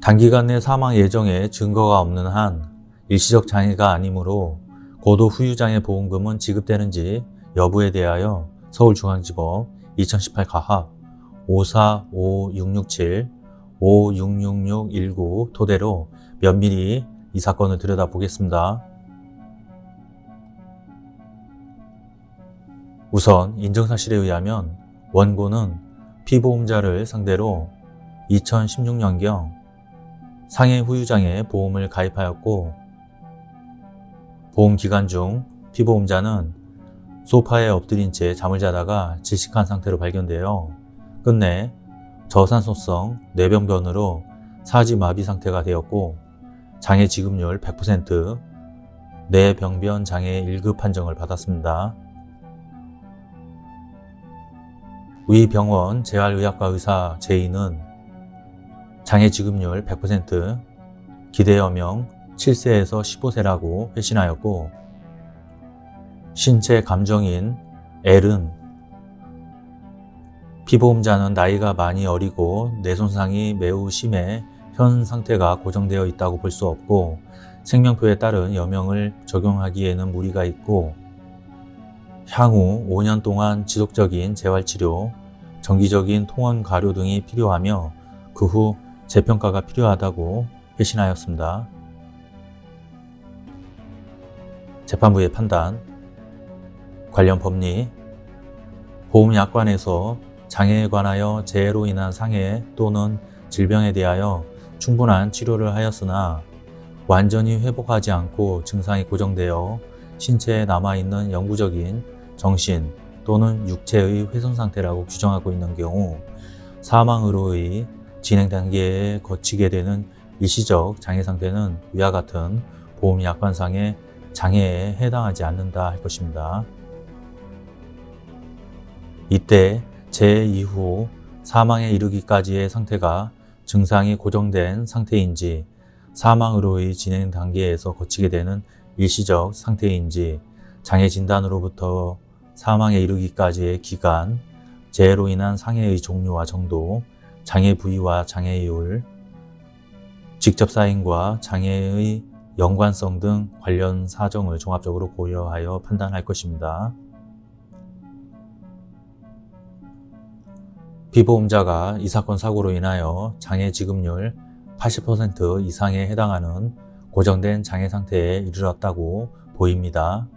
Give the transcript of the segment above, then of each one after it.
단기간 내 사망 예정에 증거가 없는 한 일시적 장애가 아니므로 고도 후유장애 보험금은 지급되는지 여부에 대하여 서울중앙지법 2018 가합 545667 566619 토대로 면밀히 이 사건을 들여다보겠습니다. 우선 인정사실에 의하면 원고는 피보험자를 상대로 2016년경 상해 후유장애 보험을 가입하였고 보험 기간 중 피보험자는 소파에 엎드린 채 잠을 자다가 질식한 상태로 발견되어 끝내 저산소성 뇌병변으로 사지마비 상태가 되었고 장애 지급률 100% 뇌병변 장애 1급 판정을 받았습니다. 위 병원 재활의학과 의사 제이는 장애 지급률 100% 기대여명 7세에서 15세라고 회신하였고 신체 감정인 L은 피보험자는 나이가 많이 어리고 뇌손상이 매우 심해 현 상태가 고정되어 있다고 볼 수 없고 생명표에 따른 여명을 적용하기에는 무리가 있고 향후 5년 동안 지속적인 재활치료, 정기적인 통원 가료 등이 필요하며 그 후 재평가가 필요하다고 회신하였습니다. 재판부의 판단 관련 법리 보험약관에서 장애에 관하여 재해로 인한 상해 또는 질병에 대하여 충분한 치료를 하였으나 완전히 회복하지 않고 증상이 고정되어 신체에 남아있는 영구적인 정신 또는 육체의 훼손 상태라고 규정하고 있는 경우 사망으로의 진행 단계에 거치게 되는 일시적 장애 상태는 위와 같은 보험 약관상의 장애에 해당하지 않는다 할 것입니다. 이때 재해 이후 사망에 이르기까지의 상태가 증상이 고정된 상태인지 사망으로의 진행 단계에서 거치게 되는 일시적 상태인지 장애 진단으로부터 사망에 이르기까지의 기간, 재해로 인한 상해의 종류와 정도, 장애 부위와 장애율, 직접 사인과 장애의 연관성 등 관련 사정을 종합적으로 고려하여 판단할 것입니다. 피보험자가 이 사건 사고로 인하여 장애 지급률 80% 이상에 해당하는 고정된 장애 상태에 이르렀다고 보입니다.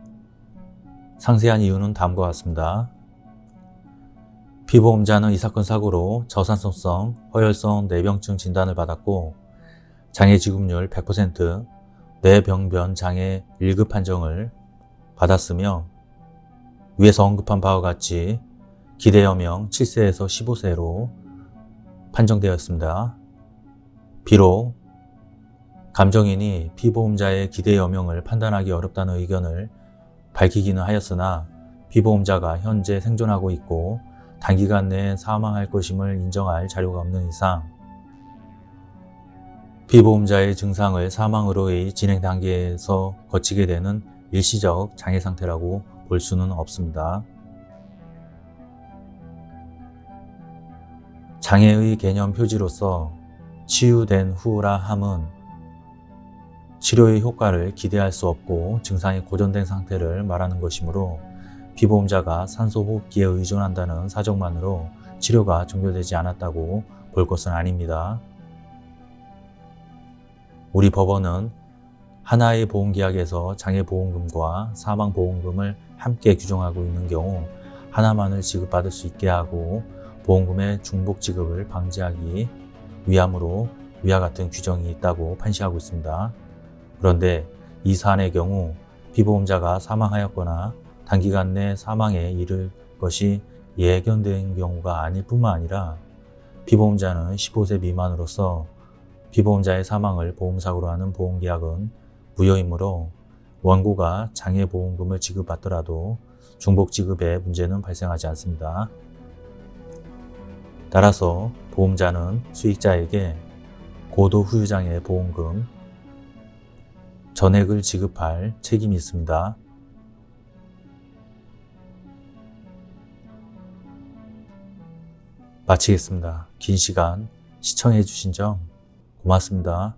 상세한 이유는 다음과 같습니다. 피보험자는 이 사건 사고로 저산소성, 허혈성 뇌병증 진단을 받았고 장애 지급률 100%, 뇌병변 장애 1급 판정을 받았으며 위에서 언급한 바와 같이 기대여명 7세에서 15세로 판정되었습니다. 비록 감정인이 피보험자의 기대여명을 판단하기 어렵다는 의견을 밝히기는 하였으나 피보험자가 현재 생존하고 있고 단기간 내에 사망할 것임을 인정할 자료가 없는 이상 피보험자의 증상을 사망으로의 진행 단계에서 거치게 되는 일시적 장애 상태라고 볼 수는 없습니다. 장애의 개념 표지로서 치유된 후라 함은 치료의 효과를 기대할 수 없고 증상이 고정된 상태를 말하는 것이므로 피보험자가 산소호흡기에 의존한다는 사정만으로 치료가 종료되지 않았다고 볼 것은 아닙니다. 우리 법원은 하나의 보험계약에서 장애보험금과 사망보험금을 함께 규정하고 있는 경우 하나만을 지급받을 수 있게 하고 보험금의 중복 지급을 방지하기 위함으로 위와 같은 규정이 있다고 판시하고 있습니다. 그런데 이 사안의 경우 피보험자가 사망하였거나 단기간 내 사망에 이를 것이 예견된 경우가 아닐 뿐만 아니라 피보험자는 15세 미만으로서 피보험자의 사망을 보험사고로 하는 보험계약은 무효이므로 원고가 장애보험금을 지급받더라도 중복지급에 문제는 발생하지 않습니다. 따라서 보험자는 수익자에게 고도 후유장애 보험금 전액을 지급할 책임이 있습니다. 마치겠습니다. 긴 시간 시청해 주신 점 고맙습니다.